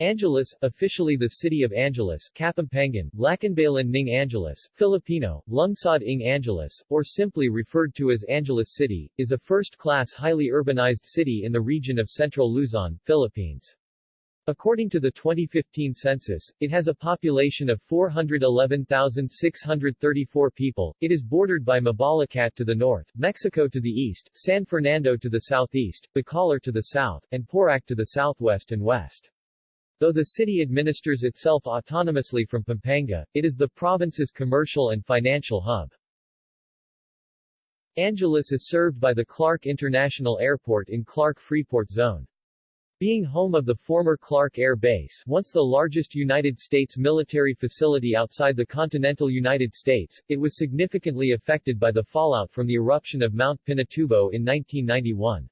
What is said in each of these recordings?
Angeles, officially the city of Angeles, Kapampangan, Lacanbayan ng Angeles, Filipino, Lungsod ng Angeles, or simply referred to as Angeles City, is a first-class highly urbanized city in the region of central Luzon, Philippines. According to the 2015 census, it has a population of 411,634 people. It is bordered by Mabalacat to the north, Mexico to the east, San Fernando to the southeast, Bacolor to the south, and Porac to the southwest and west. Though the city administers itself autonomously from Pampanga, it is the province's commercial and financial hub. Angeles is served by the Clark International Airport in Clark Freeport Zone. Being home of the former Clark Air Base, once the largest United States military facility outside the continental United States, it was significantly affected by the fallout from the eruption of Mount Pinatubo in 1991.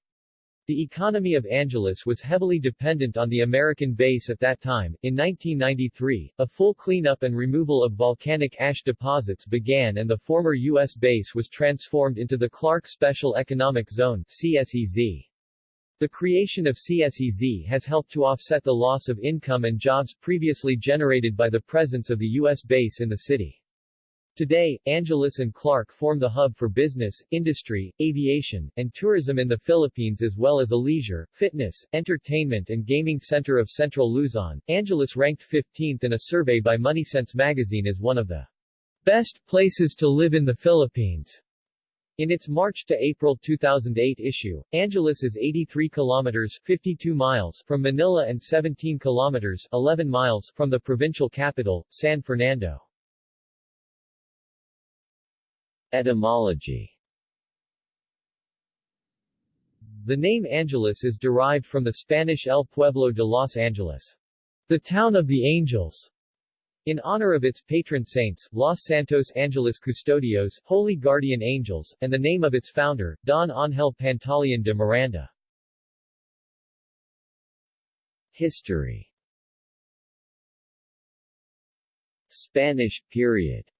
The economy of Angeles was heavily dependent on the American base at that time. In 1993, a full cleanup and removal of volcanic ash deposits began and the former U.S. base was transformed into the Clark Special Economic Zone CSEZ. The creation of CSEZ has helped to offset the loss of income and jobs previously generated by the presence of the U.S. base in the city. Today, Angeles and Clark form the hub for business, industry, aviation, and tourism in the Philippines as well as a leisure, fitness, entertainment and gaming center of Central Luzon. Angeles ranked 15th in a survey by MoneySense magazine as one of the best places to live in the Philippines. In its March to April 2008 issue, Angeles is 83 kilometers 52 miles from Manila and 17 kilometers 11 miles from the provincial capital, San Fernando. Etymology. The name Angeles is derived from the Spanish El Pueblo de los Angeles, the town of the angels, in honor of its patron saints, Los Santos Angeles Custodios, Holy Guardian Angels, and the name of its founder, Don Ángel Pantaleon de Miranda. History. Spanish period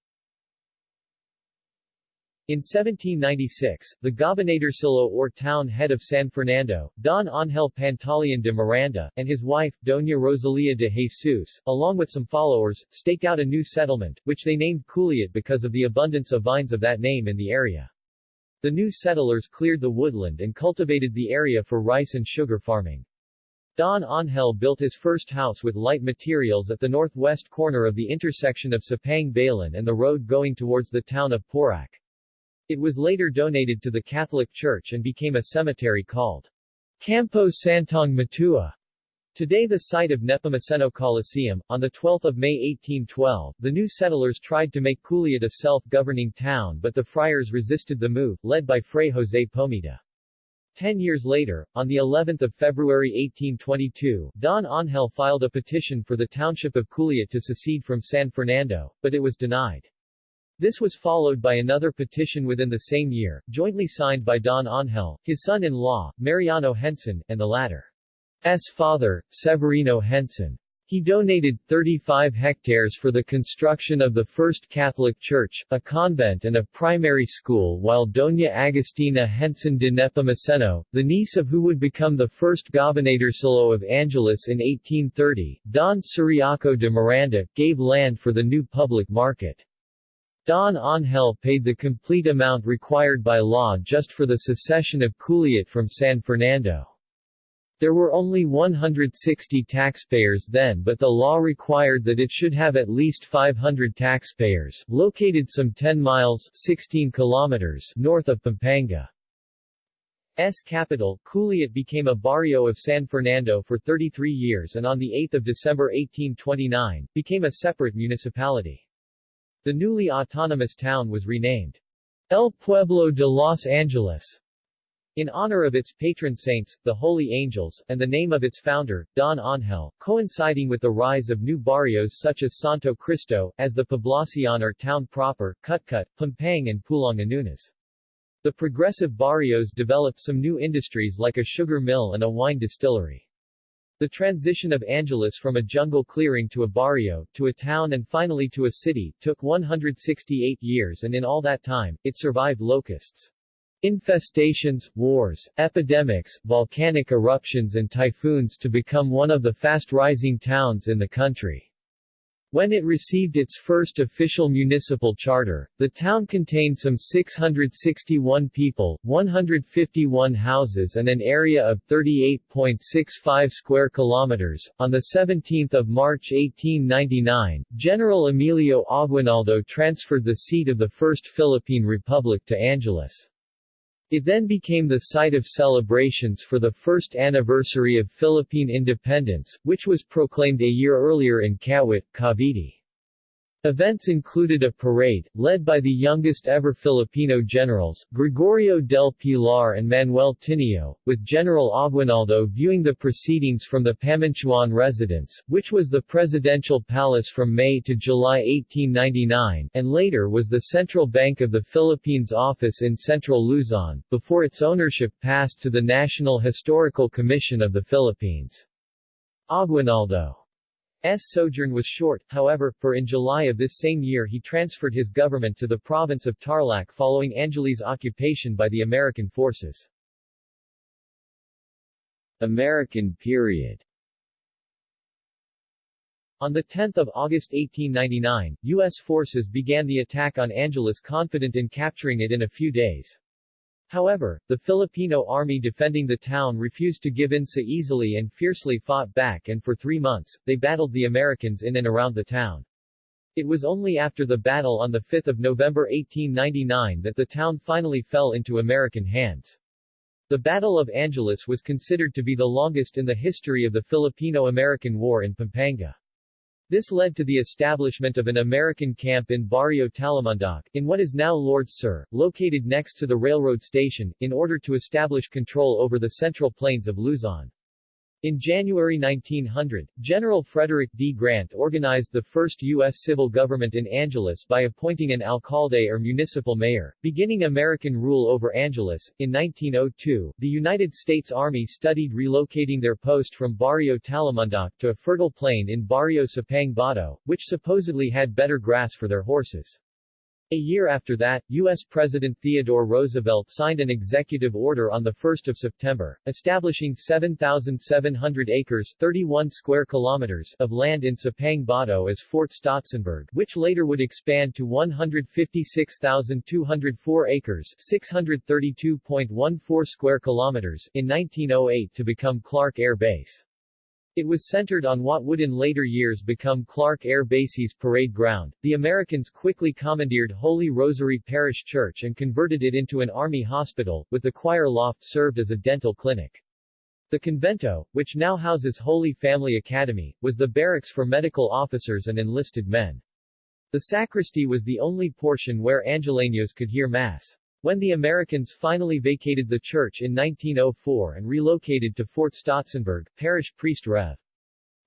in 1796, the gobernadorcillo or town head of San Fernando, Don Ángel Pantaleon de Miranda, and his wife, Doña Rosalia de Jesus, along with some followers, staked out a new settlement, which they named Culiat because of the abundance of vines of that name in the area. The new settlers cleared the woodland and cultivated the area for rice and sugar farming. Don Ángel built his first house with light materials at the northwest corner of the intersection of Sapang Bayan and the road going towards the town of Porac. It was later donated to the Catholic Church and became a cemetery called Campo Santong Matua. Today the site of Nepomuceno Coliseum, on 12 May 1812, the new settlers tried to make Culiat a self-governing town but the friars resisted the move, led by Fray José Pomida. Ten years later, on the 11th of February 1822, Don Ángel filed a petition for the township of Culiat to secede from San Fernando, but it was denied. This was followed by another petition within the same year, jointly signed by Don Ángel, his son-in-law, Mariano Henson, and the latter's father, Severino Henson. He donated 35 hectares for the construction of the first Catholic church, a convent and a primary school while Doña Agustina Henson de Nepomuceno, the niece of who would become the first gobernadorcillo of Angeles in 1830, Don Ciriaco de Miranda, gave land for the new public market. Don Ángel paid the complete amount required by law just for the secession of Culiat from San Fernando. There were only 160 taxpayers then but the law required that it should have at least 500 taxpayers, located some 10 miles 16 kilometers north of Pampanga. S capital, Culiat became a barrio of San Fernando for 33 years and on 8 December 1829, became a separate municipality. The newly autonomous town was renamed El Pueblo de Los Angeles in honor of its patron saints, the Holy Angels, and the name of its founder, Don Ángel, coinciding with the rise of new barrios such as Santo Cristo, as the Poblacion or town proper, Cutcut, Pampang and Pulanganunas. The progressive barrios developed some new industries like a sugar mill and a wine distillery. The transition of Angeles from a jungle clearing to a barrio, to a town and finally to a city, took 168 years and in all that time, it survived locusts. infestations, wars, epidemics, volcanic eruptions and typhoons to become one of the fast-rising towns in the country. When it received its first official municipal charter, the town contained some 661 people, 151 houses and an area of 38.65 square kilometers. On the 17th of March 1899, General Emilio Aguinaldo transferred the seat of the First Philippine Republic to Angeles. It then became the site of celebrations for the first anniversary of Philippine independence, which was proclaimed a year earlier in Kawit, Cavite. Events included a parade, led by the youngest ever Filipino generals, Gregorio del Pilar and Manuel Tinio, with General Aguinaldo viewing the proceedings from the Pamintuan residence, which was the presidential palace from May to July 1899, and later was the Central Bank of the Philippines office in central Luzon, before its ownership passed to the National Historical Commission of the Philippines. Aguinaldo. Sojourn was short, however, for in July of this same year he transferred his government to the province of Tarlac following Angeles' occupation by the American forces. American period On 10 August 1899, U.S. forces began the attack on Angeles confident in capturing it in a few days. However, the Filipino army defending the town refused to give in so easily and fiercely fought back and for three months, they battled the Americans in and around the town. It was only after the battle on 5 November 1899 that the town finally fell into American hands. The Battle of Angeles was considered to be the longest in the history of the Filipino-American War in Pampanga. This led to the establishment of an American camp in Barrio Talamandac, in what is now Lourdes Sur, located next to the railroad station, in order to establish control over the central plains of Luzon. In January 1900, General Frederick D. Grant organized the first U.S. civil government in Angeles by appointing an alcalde or municipal mayor, beginning American rule over Angeles. In 1902, the United States Army studied relocating their post from Barrio Talamandac to a fertile plain in Barrio Sapang Bato, which supposedly had better grass for their horses. A year after that, U.S. President Theodore Roosevelt signed an executive order on 1 September, establishing 7,700 acres 31 square kilometers of land in Sapang Bato as Fort Stotsenburg, which later would expand to 156,204 acres 632.14 square kilometers in 1908 to become Clark Air Base. It was centered on what would in later years become Clark Air Base's parade ground. The Americans quickly commandeered Holy Rosary Parish Church and converted it into an army hospital, with the choir loft served as a dental clinic. The convento, which now houses Holy Family Academy, was the barracks for medical officers and enlisted men. The sacristy was the only portion where Angeleños could hear Mass. When the Americans finally vacated the church in 1904 and relocated to Fort Stotsenburg, parish priest Rev.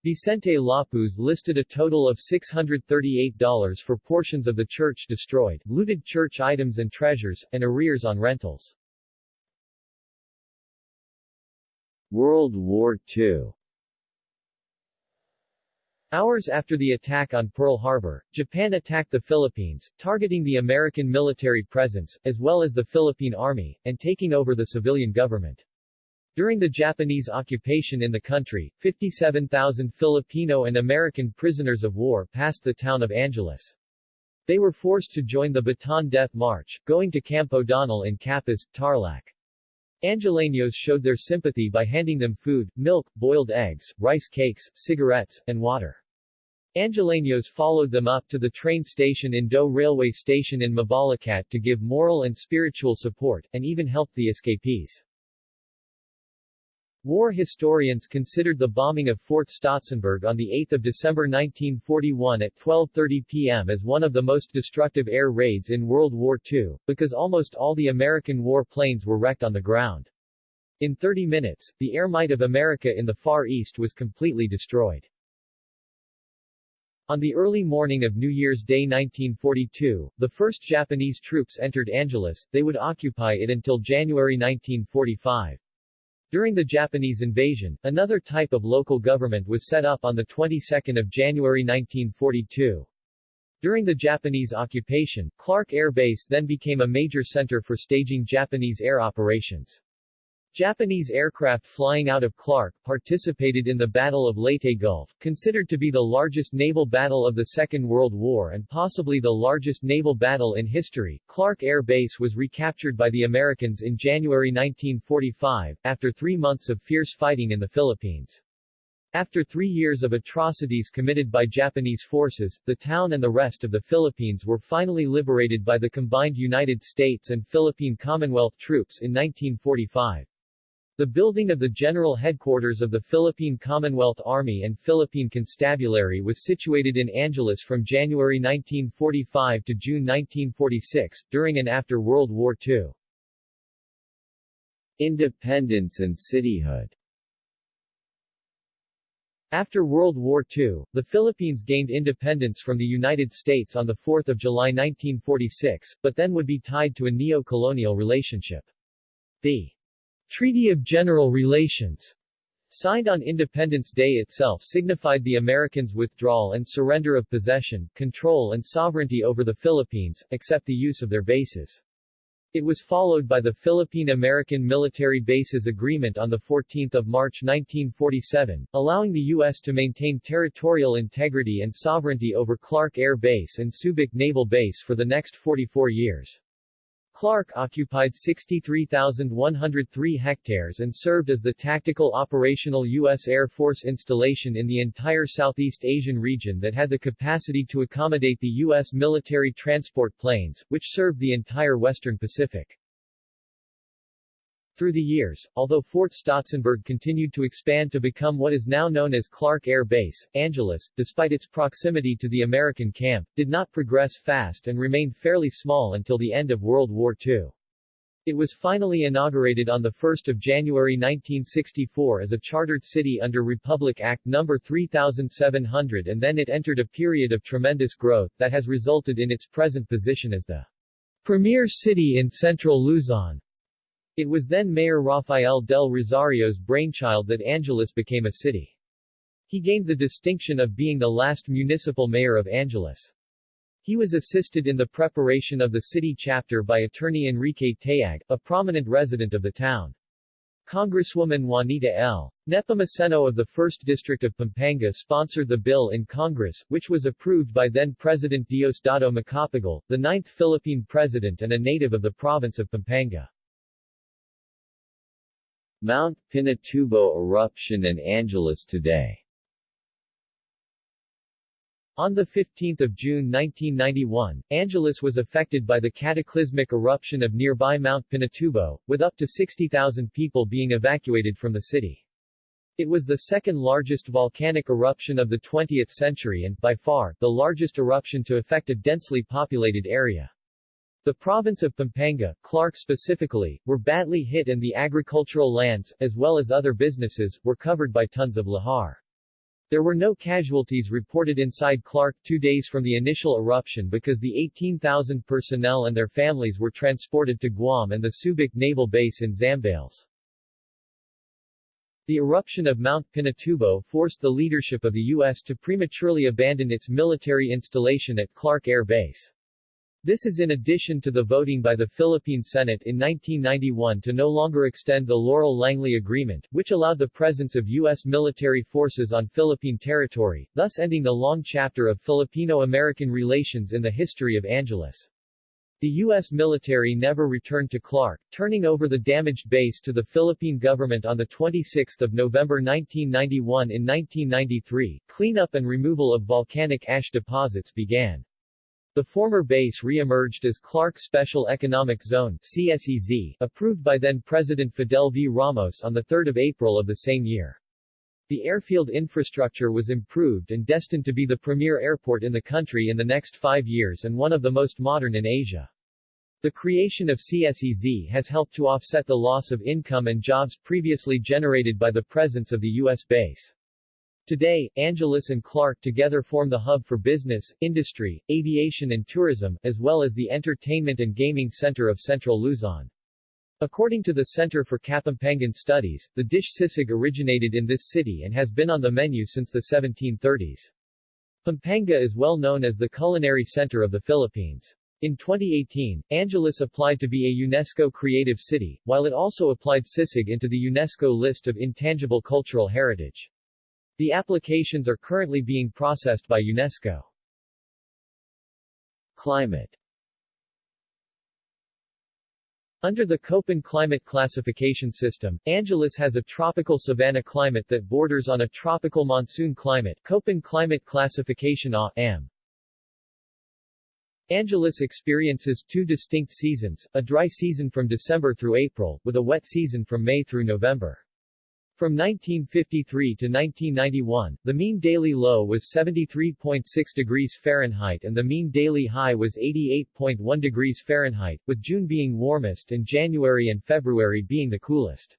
Vicente Lapuz listed a total of $638 for portions of the church destroyed, looted church items and treasures, and arrears on rentals. World War II Hours after the attack on Pearl Harbor, Japan attacked the Philippines, targeting the American military presence, as well as the Philippine Army, and taking over the civilian government. During the Japanese occupation in the country, 57,000 Filipino and American prisoners of war passed the town of Angeles. They were forced to join the Bataan Death March, going to Camp O'Donnell in Capas, Tarlac. Angeleños showed their sympathy by handing them food, milk, boiled eggs, rice cakes, cigarettes, and water. Angeleños followed them up to the train station in Dau railway station in Mabalacat to give moral and spiritual support, and even helped the escapees. War historians considered the bombing of Fort Stotsenburg on 8 December 1941 at 12.30 p.m. as one of the most destructive air raids in World War II, because almost all the American war planes were wrecked on the ground. In 30 minutes, the air might of America in the Far East was completely destroyed. On the early morning of New Year's Day 1942, the first Japanese troops entered Angeles, they would occupy it until January 1945. During the Japanese invasion, another type of local government was set up on the 22nd of January 1942. During the Japanese occupation, Clark Air Base then became a major center for staging Japanese air operations. Japanese aircraft flying out of Clark participated in the Battle of Leyte Gulf, considered to be the largest naval battle of the Second World War and possibly the largest naval battle in history. Clark Air Base was recaptured by the Americans in January 1945, after three months of fierce fighting in the Philippines. After three years of atrocities committed by Japanese forces, the town and the rest of the Philippines were finally liberated by the combined United States and Philippine Commonwealth troops in 1945. The building of the general headquarters of the Philippine Commonwealth Army and Philippine Constabulary was situated in Angeles from January 1945 to June 1946, during and after World War II. Independence and cityhood after World War II, the Philippines gained independence from the United States on 4 July 1946, but then would be tied to a neo-colonial relationship. The Treaty of General Relations signed on Independence Day itself signified the Americans' withdrawal and surrender of possession, control and sovereignty over the Philippines, except the use of their bases. It was followed by the Philippine-American Military Bases Agreement on 14 March 1947, allowing the U.S. to maintain territorial integrity and sovereignty over Clark Air Base and Subic Naval Base for the next 44 years. Clark occupied 63,103 hectares and served as the tactical operational U.S. Air Force installation in the entire Southeast Asian region that had the capacity to accommodate the U.S. military transport planes, which served the entire Western Pacific. Through the years, although Fort Stotsenburg continued to expand to become what is now known as Clark Air Base, Angeles, despite its proximity to the American camp, did not progress fast and remained fairly small until the end of World War II. It was finally inaugurated on 1 January 1964 as a chartered city under Republic Act No. 3700 and then it entered a period of tremendous growth that has resulted in its present position as the premier city in central Luzon. It was then Mayor Rafael del Rosario's brainchild that Angeles became a city. He gained the distinction of being the last municipal mayor of Angeles. He was assisted in the preparation of the city chapter by attorney Enrique Tayag, a prominent resident of the town. Congresswoman Juanita L. Nepomuceno of the 1st District of Pampanga sponsored the bill in Congress, which was approved by then-President Diosdado Macapagal, the ninth Philippine president and a native of the province of Pampanga. Mount Pinatubo eruption and Angeles today on 15 June 1991, Angeles was affected by the cataclysmic eruption of nearby Mount Pinatubo, with up to 60,000 people being evacuated from the city. It was the second largest volcanic eruption of the 20th century and, by far, the largest eruption to affect a densely populated area. The province of Pampanga, Clark specifically, were badly hit and the agricultural lands, as well as other businesses, were covered by tons of lahar. There were no casualties reported inside Clark two days from the initial eruption because the 18,000 personnel and their families were transported to Guam and the Subic Naval Base in Zambales. The eruption of Mount Pinatubo forced the leadership of the U.S. to prematurely abandon its military installation at Clark Air Base. This is in addition to the voting by the Philippine Senate in 1991 to no longer extend the Laurel-Langley Agreement, which allowed the presence of U.S. military forces on Philippine territory, thus ending the long chapter of Filipino-American relations in the history of Angeles. The U.S. military never returned to Clark, turning over the damaged base to the Philippine government on 26 November 1991 In 1993, cleanup and removal of volcanic ash deposits began. The former base re-emerged as Clark Special Economic Zone CSEZ, approved by then-President Fidel V. Ramos on 3 April of the same year. The airfield infrastructure was improved and destined to be the premier airport in the country in the next five years and one of the most modern in Asia. The creation of CSEZ has helped to offset the loss of income and jobs previously generated by the presence of the U.S. base. Today, Angeles and Clark together form the hub for business, industry, aviation and tourism, as well as the entertainment and gaming center of central Luzon. According to the Center for Kapampangan Studies, the dish sisig originated in this city and has been on the menu since the 1730s. Pampanga is well known as the culinary center of the Philippines. In 2018, Angeles applied to be a UNESCO Creative City, while it also applied Sisig into the UNESCO list of intangible cultural heritage. The applications are currently being processed by UNESCO. Climate under the Köppen climate classification system, Angeles has a tropical savanna climate that borders on a tropical monsoon climate Köppen climate classification A.M. Angeles experiences two distinct seasons, a dry season from December through April, with a wet season from May through November. From 1953 to 1991, the mean daily low was 73.6 degrees Fahrenheit and the mean daily high was 88.1 degrees Fahrenheit, with June being warmest and January and February being the coolest.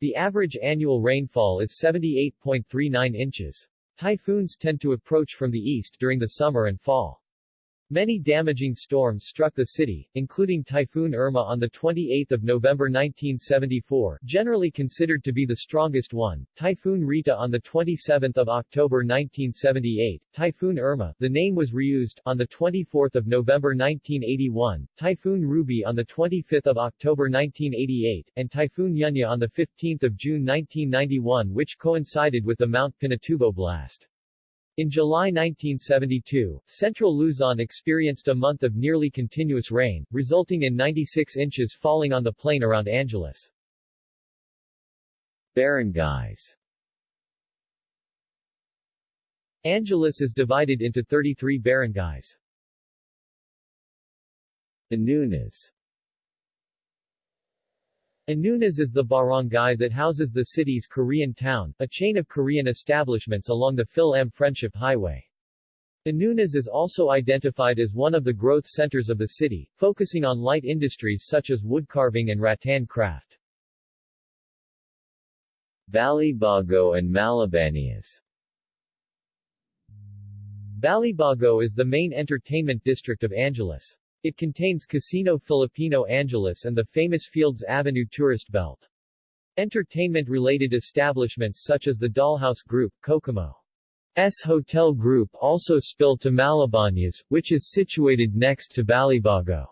The average annual rainfall is 78.39 inches. Typhoons tend to approach from the east during the summer and fall. Many damaging storms struck the city, including Typhoon Irma on 28 November 1974, generally considered to be the strongest one, Typhoon Rita on 27 October 1978, Typhoon Irma the name was reused on 24 November 1981, Typhoon Ruby on 25 October 1988, and Typhoon Yunya on 15 June 1991 which coincided with the Mount Pinatubo blast. In July 1972, central Luzon experienced a month of nearly continuous rain, resulting in 96 inches falling on the plain around Angeles. Barangays Angeles is divided into 33 barangays. Anunas Anunas is the barangay that houses the city's Korean town, a chain of Korean establishments along the Fil-Am Friendship Highway. Anunas is also identified as one of the growth centers of the city, focusing on light industries such as woodcarving and rattan craft. Balibago and Malabañas Balibago is the main entertainment district of Angeles. It contains Casino Filipino Angeles and the famous Fields Avenue tourist belt. Entertainment-related establishments such as the Dollhouse Group, Kokomo. S Hotel Group also spill to Malabañas, which is situated next to Balibago.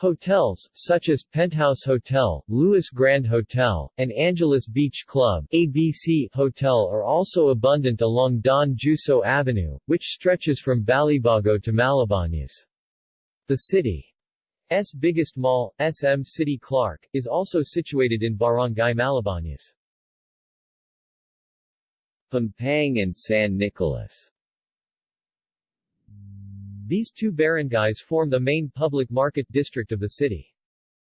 Hotels, such as Penthouse Hotel, Lewis Grand Hotel, and Angeles Beach Club ABC Hotel are also abundant along Don Juico Avenue, which stretches from Balibago to Malabañas. The city's biggest mall, SM City Clark, is also situated in Barangay Malabañas. Pampang and San Nicolas These two barangays form the main public market district of the city.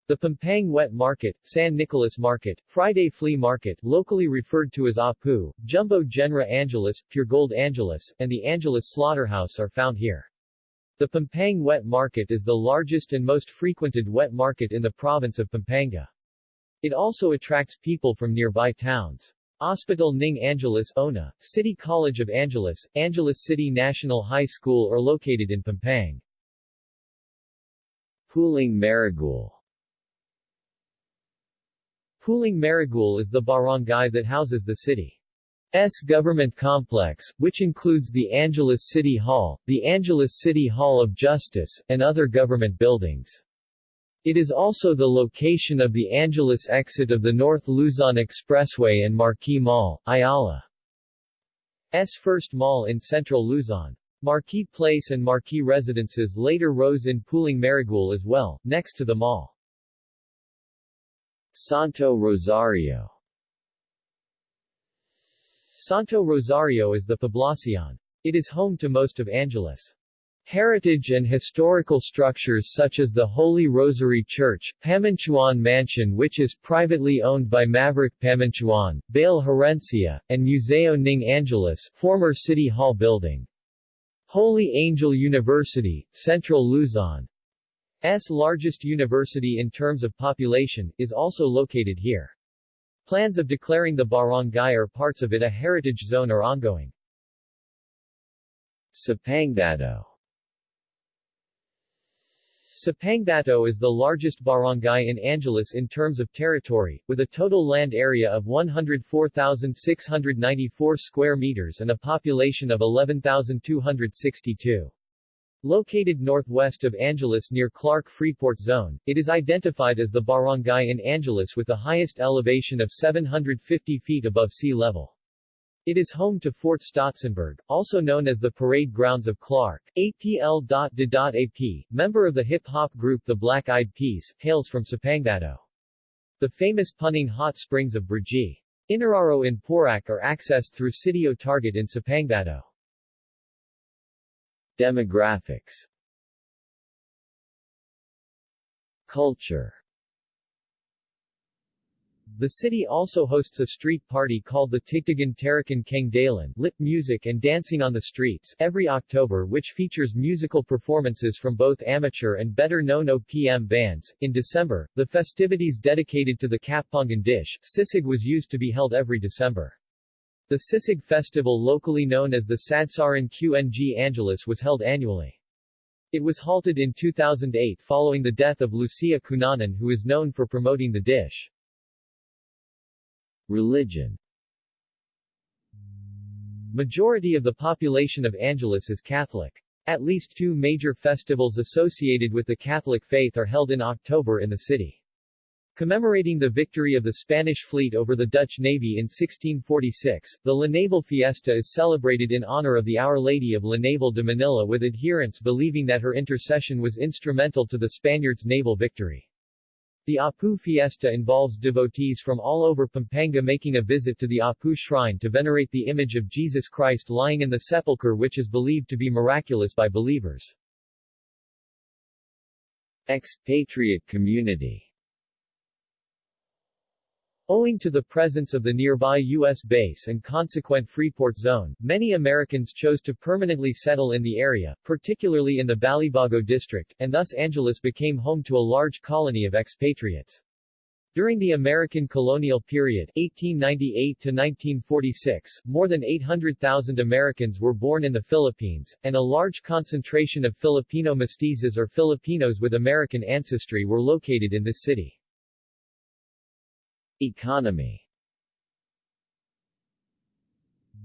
The Pampang Wet Market, San Nicolas Market, Friday Flea Market locally referred to as Apu, Jumbo Jenra Angeles, Pure Gold Angeles, and the Angeles Slaughterhouse are found here. The Pampang Wet Market is the largest and most frequented wet market in the province of Pampanga. It also attracts people from nearby towns. Hospital Ning Angeles ONA, City College of Angeles, Angeles City National High School are located in Pampang. Pulung Maragul Pulung Maragul is the barangay that houses the city. S government complex, which includes the Angeles City Hall, the Angeles City Hall of Justice, and other government buildings. It is also the location of the Angeles exit of the North Luzon Expressway and Marquee Mall, Ayala's first mall in central Luzon. Marquee Place and Marquee Residences later rose in Pulung Maragul as well, next to the mall. Santo Rosario Santo Rosario is the poblacion. It is home to most of Angeles' heritage and historical structures such as the Holy Rosary Church, Pamintuan Mansion which is privately owned by Maverick Pamintuan, Bale Herencia, and Museo Ning Angeles former City Hall building. Holy Angel University, Central Luzon's largest university in terms of population, is also located here. Plans of declaring the barangay or parts of it a heritage zone are ongoing. Sapangbato Sapangbato is the largest barangay in Angeles in terms of territory, with a total land area of 104,694 square meters and a population of 11,262. Located northwest of Angeles near Clark Freeport Zone, it is identified as the barangay in Angeles with the highest elevation of 750 feet above sea level. It is home to Fort Stotsenburg, also known as the Parade Grounds of Clark. APL.de.AP, member of the hip-hop group The Black Eyed Peas, hails from Sapangbato. The famous Puning hot springs of Brgy. Inararo in Porac are accessed through Sitio Target in Sapangbato. Demographics Culture the city also hosts a street party called the Tigtigan Tarakan Keng Dalan lit music and dancing on the streets every October which features musical performances from both amateur and better-known OPM bands. In December, the festivities dedicated to the Kapampangan dish, sisig was used to be held every December. The Sisig Festival locally known as the Sadsaran QNG Angeles was held annually. It was halted in 2008 following the death of Lucia Cunanan who is known for promoting the dish. Religion Majority of the population of Angeles is Catholic. At least two major festivals associated with the Catholic faith are held in October in the city. Commemorating the victory of the Spanish fleet over the Dutch Navy in 1646, the La Naval Fiesta is celebrated in honor of the Our Lady of La Naval de Manila with adherents believing that her intercession was instrumental to the Spaniards' naval victory. The Apu fiesta involves devotees from all over Pampanga making a visit to the Apu shrine to venerate the image of Jesus Christ lying in the sepulchre which is believed to be miraculous by believers. Expatriate community Owing to the presence of the nearby U.S. base and consequent Freeport Zone, many Americans chose to permanently settle in the area, particularly in the Balibago district, and thus Angeles became home to a large colony of expatriates. During the American colonial period 1898 to 1946, more than 800,000 Americans were born in the Philippines, and a large concentration of Filipino mestizos or Filipinos with American ancestry were located in this city. Economy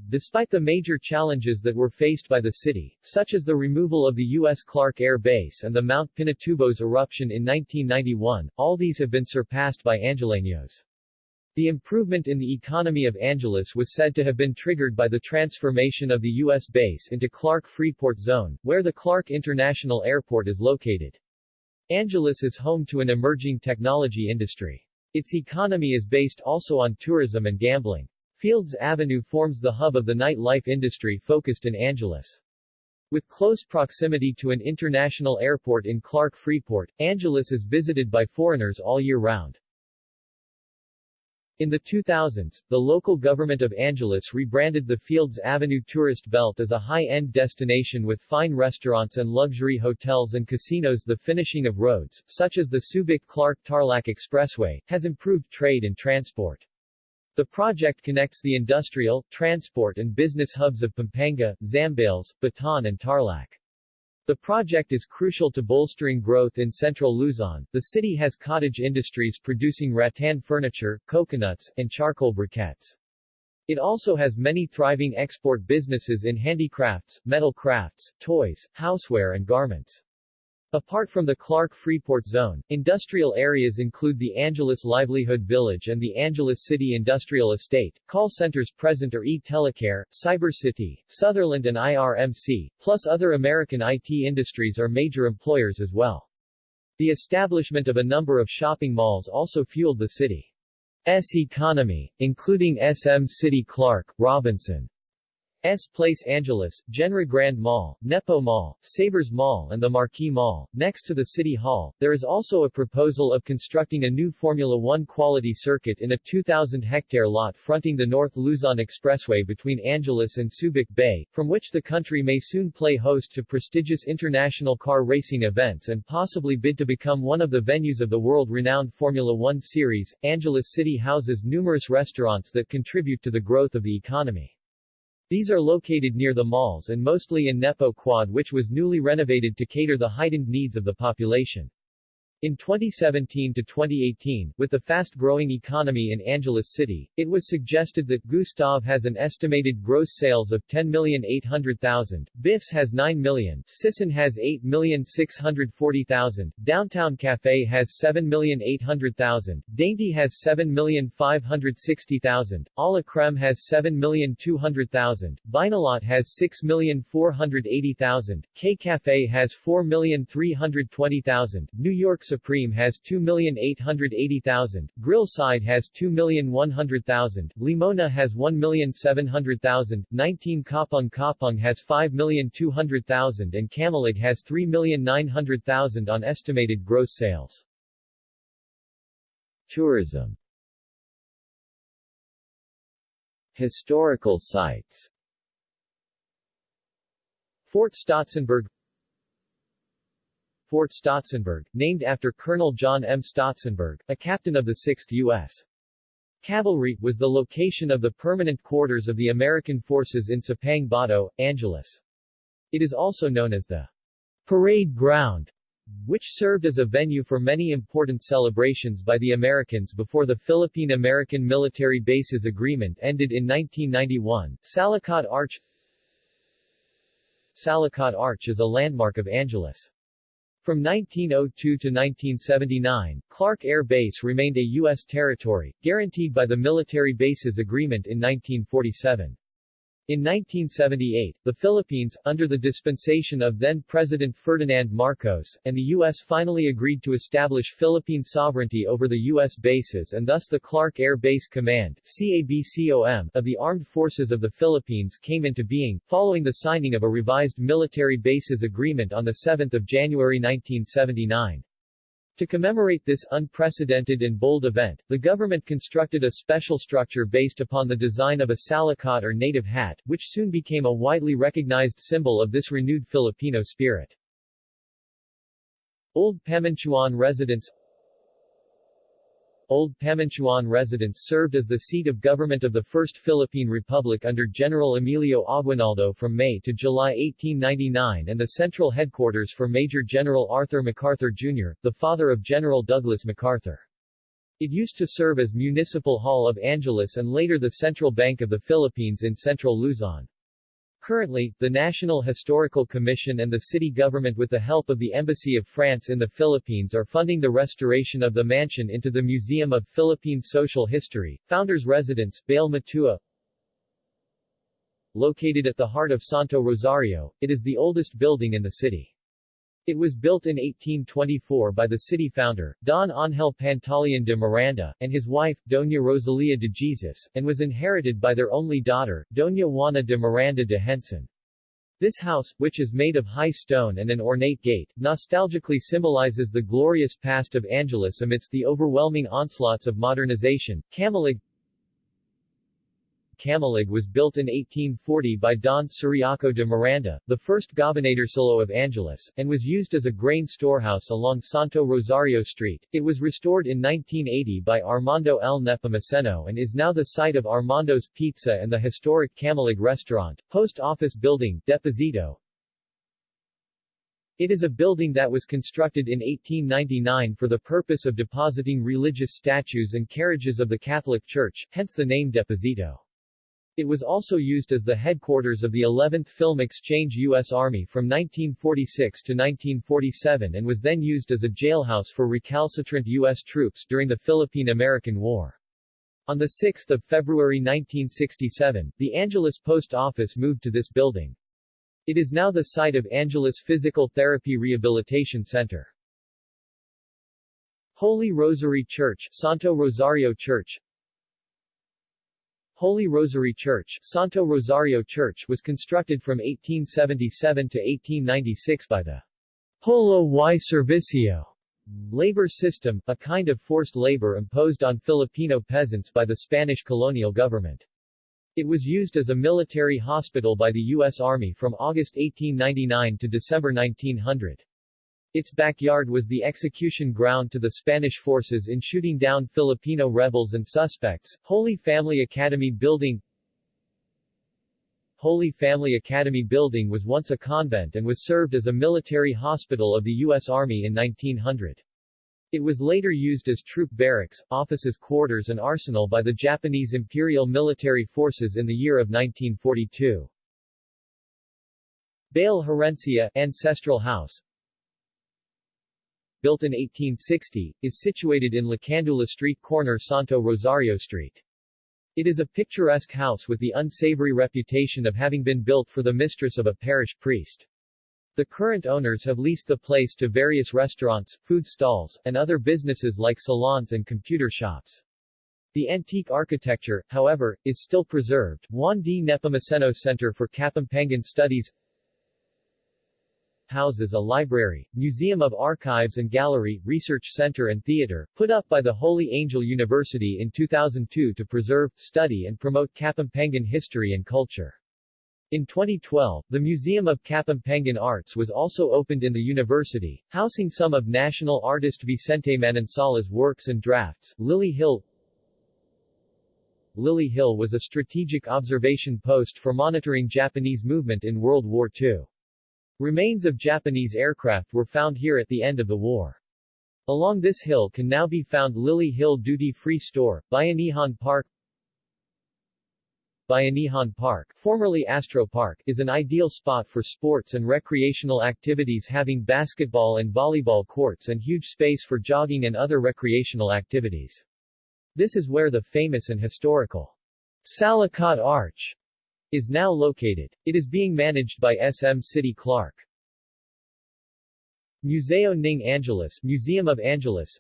Despite the major challenges that were faced by the city, such as the removal of the U.S. Clark Air Base and the Mount Pinatubo's eruption in 1991, all these have been surpassed by Angeleños. The improvement in the economy of Angeles was said to have been triggered by the transformation of the U.S. base into Clark Freeport Zone, where the Clark International Airport is located. Angeles is home to an emerging technology industry. Its economy is based also on tourism and gambling. Fields Avenue forms the hub of the nightlife industry focused in Angeles. With close proximity to an international airport in Clark Freeport, Angeles is visited by foreigners all year round. In the 2000s, the local government of Angeles rebranded the Fields Avenue tourist belt as a high-end destination with fine restaurants and luxury hotels and casinos. The finishing of roads, such as the Subic-Clark-Tarlac Expressway, has improved trade and transport. The project connects the industrial, transport and business hubs of Pampanga, Zambales, Bataan and Tarlac. The project is crucial to bolstering growth in central Luzon. The city has cottage industries producing rattan furniture, coconuts, and charcoal briquettes. It also has many thriving export businesses in handicrafts, metal crafts, toys, houseware and garments. Apart from the Clark Freeport Zone, industrial areas include the Angeles Livelihood Village and the Angeles City Industrial Estate, call centers present are e-telecare, CyberCity, Sutherland and IRMC, plus other American IT industries are major employers as well. The establishment of a number of shopping malls also fueled the city's economy, including SM City Clark, Robinson, S Place Angeles, Jenra Grand Mall, Nepo Mall, Savers Mall and the Marquee Mall. Next to the City Hall, there is also a proposal of constructing a new Formula One quality circuit in a 2,000-hectare lot fronting the North Luzon Expressway between Angeles and Subic Bay, from which the country may soon play host to prestigious international car racing events and possibly bid to become one of the venues of the world-renowned Formula One series. Angeles City houses numerous restaurants that contribute to the growth of the economy. These are located near the malls and mostly in Nepo Quad which was newly renovated to cater the heightened needs of the population. In 2017 to 2018, with the fast-growing economy in Angeles City, it was suggested that Gustav has an estimated gross sales of 10,800,000, Biff's has 9 million, Sisson has 8,640,000, Downtown Cafe has 7,800,000, Dainty has 7,560,000, A la Creme has 7,200,000, Vinylot has 6,480,000, K Cafe has 4,320,000, New York Supreme has 2,880,000, Grillside has 2,100,000, Limona has 1,700,000, 19 Kapung Kapung has 5,200,000 and Camalig has 3,900,000 on estimated gross sales. Tourism. Historical sites. Fort Stotsenburg Fort Stotsenburg, named after Colonel John M. Stotsenburg, a captain of the 6th U.S. Cavalry, was the location of the permanent quarters of the American forces in Sapang Bato, Angeles. It is also known as the Parade Ground, which served as a venue for many important celebrations by the Americans before the Philippine-American Military Bases Agreement ended in 1991. Salakot Arch Salakot Arch is a landmark of Angeles. From 1902 to 1979, Clark Air Base remained a U.S. territory, guaranteed by the Military Bases Agreement in 1947. In 1978, the Philippines, under the dispensation of then-President Ferdinand Marcos, and the U.S. finally agreed to establish Philippine sovereignty over the U.S. bases and thus the Clark Air Base Command CABCOM, of the Armed Forces of the Philippines came into being, following the signing of a revised Military Bases Agreement on 7 January 1979. To commemorate this unprecedented and bold event, the government constructed a special structure based upon the design of a salakot or native hat, which soon became a widely recognized symbol of this renewed Filipino spirit. Old Pamintuan residence Old Pamintuan residence served as the seat of government of the First Philippine Republic under General Emilio Aguinaldo from May to July 1899 and the central headquarters for Major General Arthur MacArthur Jr., the father of General Douglas MacArthur. It used to serve as Municipal Hall of Angeles and later the Central Bank of the Philippines in central Luzon. Currently, the National Historical Commission and the city government with the help of the Embassy of France in the Philippines are funding the restoration of the mansion into the Museum of Philippine Social History, Founders Residence, Bale Matua. Located at the heart of Santo Rosario, it is the oldest building in the city. It was built in 1824 by the city founder, Don Ángel Pantaleon de Miranda, and his wife, Doña Rosalia de Jesus, and was inherited by their only daughter, Doña Juana de Miranda de Henson. This house, which is made of high stone and an ornate gate, nostalgically symbolizes the glorious past of Angeles amidst the overwhelming onslaughts of modernization. Camalig Camalig was built in 1840 by Don Ciriaco de Miranda, the first gobernadorcillo of Angeles, and was used as a grain storehouse along Santo Rosario Street. It was restored in 1980 by Armando L. Nepomuceno and is now the site of Armando's Pizza and the historic Camalig restaurant. Post Office Building, Deposito, it is a building that was constructed in 1899 for the purpose of depositing religious statues and carriages of the Catholic Church, hence the name Deposito. It was also used as the headquarters of the 11th Film Exchange U.S. Army from 1946 to 1947 and was then used as a jailhouse for recalcitrant U.S. troops during the Philippine-American War. On 6 February 1967, the Angeles Post Office moved to this building. It is now the site of Angeles Physical Therapy Rehabilitation Center. Holy Rosary Church Santo Rosario Church Holy Rosary Church Santo Rosario Church was constructed from 1877 to 1896 by the Polo y Servicio labor system, a kind of forced labor imposed on Filipino peasants by the Spanish colonial government. It was used as a military hospital by the U.S. Army from August 1899 to December 1900. Its backyard was the execution ground to the Spanish forces in shooting down Filipino rebels and suspects. Holy Family Academy Building Holy Family Academy building was once a convent and was served as a military hospital of the U.S. Army in 1900. It was later used as troop barracks, offices quarters and arsenal by the Japanese Imperial Military Forces in the year of 1942. Bale Herencia Ancestral House Built in 1860, is situated in Lacandula Street corner Santo Rosario Street. It is a picturesque house with the unsavory reputation of having been built for the mistress of a parish priest. The current owners have leased the place to various restaurants, food stalls, and other businesses like salons and computer shops. The antique architecture, however, is still preserved. Juan D. Nepomuceno Center for Kapampangan Studies houses a library, museum of archives and gallery, research center and theater, put up by the Holy Angel University in 2002 to preserve, study and promote Kapampangan history and culture. In 2012, the Museum of Kapampangan Arts was also opened in the university, housing some of national artist Vicente Manansala's works and drafts. Lily Hill Lily Hill was a strategic observation post for monitoring Japanese movement in World War II. Remains of Japanese aircraft were found here at the end of the war. Along this hill can now be found Lily Hill Duty Free Store, Bayanihan Park, Bayanihan Park, formerly Astro Park, is an ideal spot for sports and recreational activities having basketball and volleyball courts and huge space for jogging and other recreational activities. This is where the famous and historical Salakot Arch is now located. It is being managed by SM City Clark. Museo Ning Angeles Museum of Angeles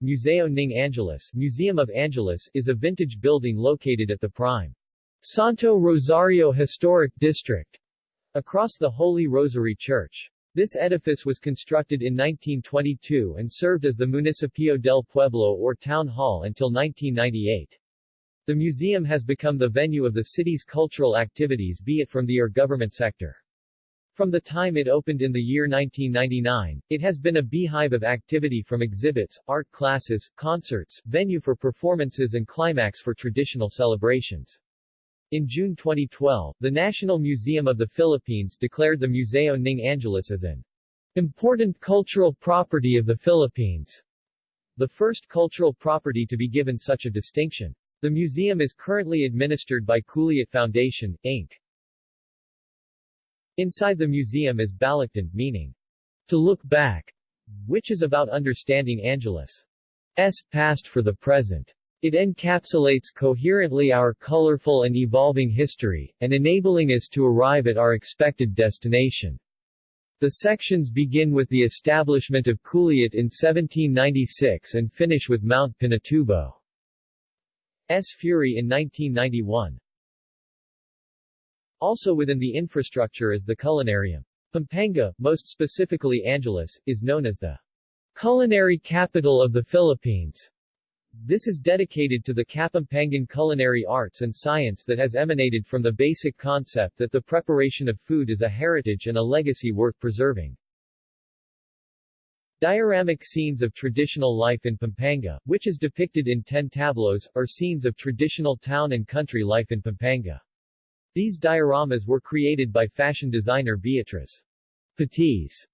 Museo Ning Angeles Museum of Angeles is a vintage building located at the prime Santo Rosario Historic District across the Holy Rosary Church. This edifice was constructed in 1922 and served as the Municipio del Pueblo or Town Hall until 1998. The museum has become the venue of the city's cultural activities be it from the or government sector. From the time it opened in the year 1999, it has been a beehive of activity from exhibits, art classes, concerts, venue for performances and climax for traditional celebrations. In June 2012, the National Museum of the Philippines declared the Museo Ning Angeles as an important cultural property of the Philippines, the first cultural property to be given such a distinction. The museum is currently administered by Culiat Foundation, Inc. Inside the museum is Balaktan, meaning, to look back, which is about understanding Angeles' past for the present. It encapsulates coherently our colorful and evolving history, and enabling us to arrive at our expected destination. The sections begin with the establishment of Culiat in 1796 and finish with Mount Pinatubo's Fury in 1991. Also within the infrastructure is the culinarium. Pampanga, most specifically Angeles, is known as the culinary capital of the Philippines. This is dedicated to the Kapampangan culinary arts and science that has emanated from the basic concept that the preparation of food is a heritage and a legacy worth preserving. Dioramic scenes of traditional life in Pampanga, which is depicted in ten tableaus, are scenes of traditional town and country life in Pampanga. These dioramas were created by fashion designer Beatrice Patis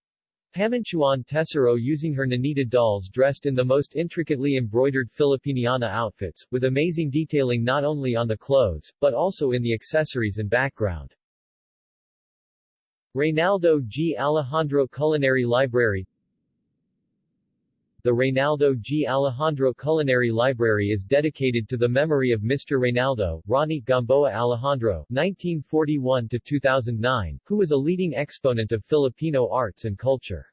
Pamintuan Tesoro using her Nanita dolls dressed in the most intricately embroidered Filipiniana outfits, with amazing detailing not only on the clothes, but also in the accessories and background. Reynaldo G. Alejandro Culinary Library the Reynaldo G. Alejandro Culinary Library is dedicated to the memory of Mr. Reynaldo, Ronnie Gamboa Alejandro 1941-2009, who was a leading exponent of Filipino arts and culture.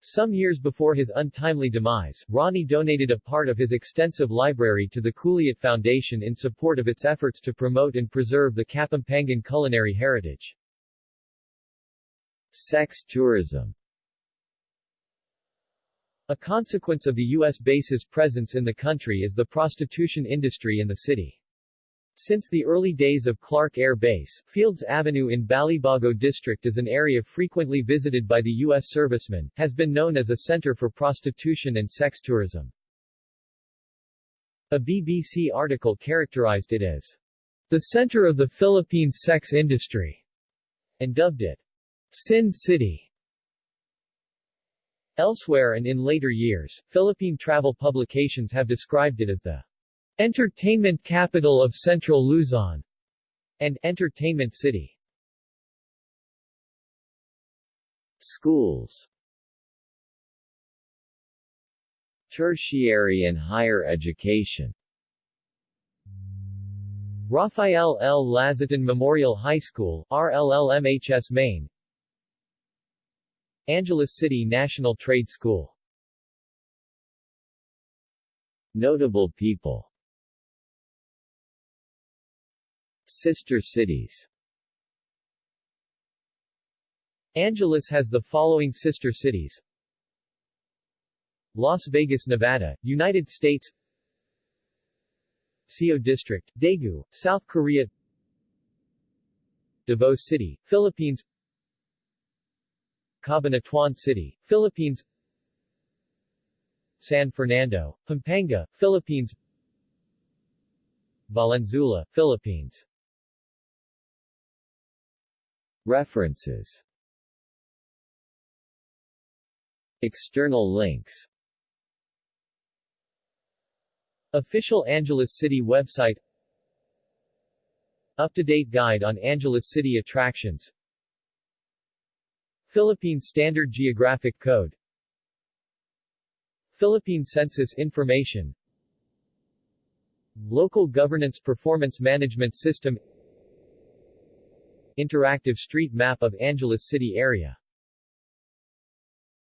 Some years before his untimely demise, Ronnie donated a part of his extensive library to the Culiat Foundation in support of its efforts to promote and preserve the Kapampangan culinary heritage. Sex tourism a consequence of the U.S. base's presence in the country is the prostitution industry in the city. Since the early days of Clark Air Base, Fields Avenue in Balibago District is an area frequently visited by the U.S. servicemen, has been known as a center for prostitution and sex tourism. A BBC article characterized it as the center of the Philippines sex industry, and dubbed it Sin City. Elsewhere and in later years, Philippine travel publications have described it as the entertainment capital of Central Luzon and entertainment city. Schools Tertiary and higher education Rafael L. Lazatin Memorial High School, RLLMHS Main Angeles City National Trade School. Notable people. Sister cities. Angeles has the following sister cities. Las Vegas, Nevada, United States. Seo District, Daegu, South Korea. Davao City, Philippines Cabanatuan City, Philippines. San Fernando, Pampanga, Philippines. Valenzuela, Philippines. References. External links. Official Angeles City website. Up-to-date guide on Angeles City attractions Philippine Standard Geographic Code. Philippine Census Information. Local Governance Performance Management System. Interactive street map of Angeles City area